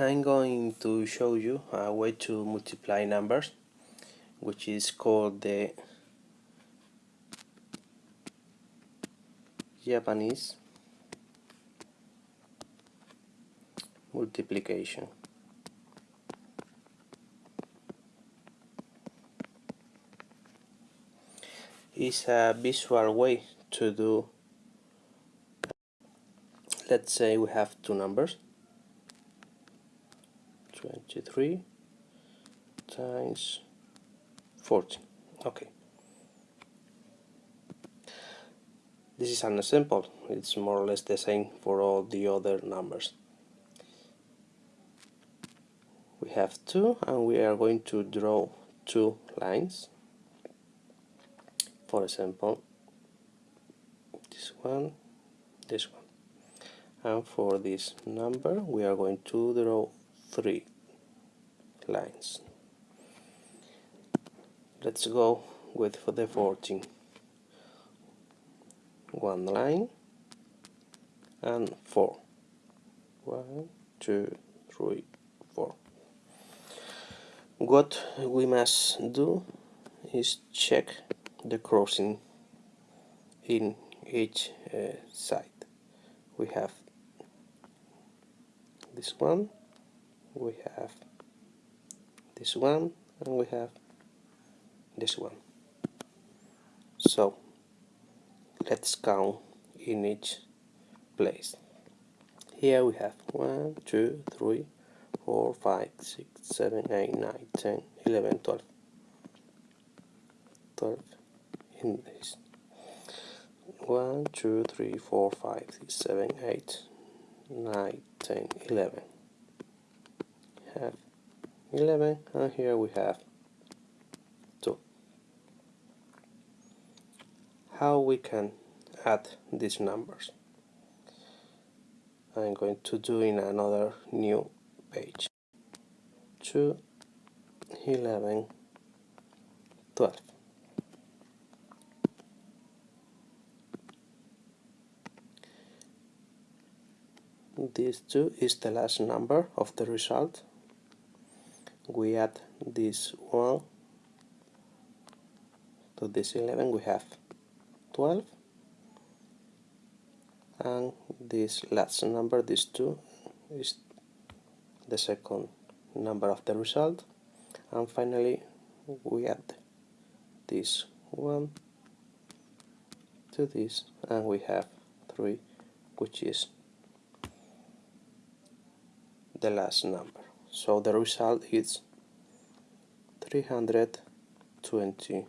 I'm going to show you a way to multiply numbers which is called the Japanese multiplication. It's a visual way to do let's say we have two numbers 23 times 14 okay. This is an example. It's more or less the same for all the other numbers. We have two and we are going to draw two lines. For example this one this one. And for this number we are going to draw three lines. Let's go with for the 14 one line and four. One two three four. What we must do is check the crossing in each uh, side. We have this one we have this one and we have this one. So let's count in each place. Here we have 1 2 3 4 5 6 7 8 9 10 11 12 12 in this. 1 2 3 4 5 6 7 8 9 10 11 have 11 and here we have 2 how we can add these numbers? I'm going to do in another new page. 2 11 12 this 2 is the last number of the result we add this 1 to this 11 we have 12 and this last number this 2 is the second number of the result. And finally we add this 1 to this and we have 3 which is the last number so the result is 324